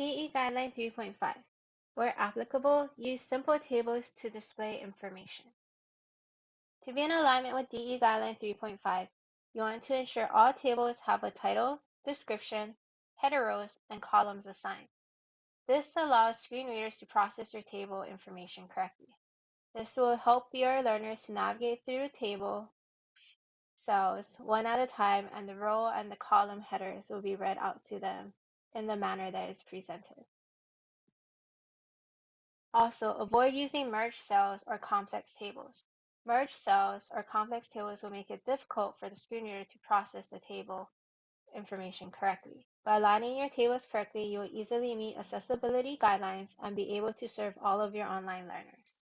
DE Guideline 3.5 Where applicable, use simple tables to display information. To be in alignment with DE Guideline 3.5, you want to ensure all tables have a title, description, header rows, and columns assigned. This allows screen readers to process your table information correctly. This will help your learners to navigate through the table cells one at a time and the row and the column headers will be read out to them in the manner that is presented. Also, avoid using merged cells or complex tables. Merged cells or complex tables will make it difficult for the screen reader to process the table information correctly. By aligning your tables correctly, you will easily meet accessibility guidelines and be able to serve all of your online learners.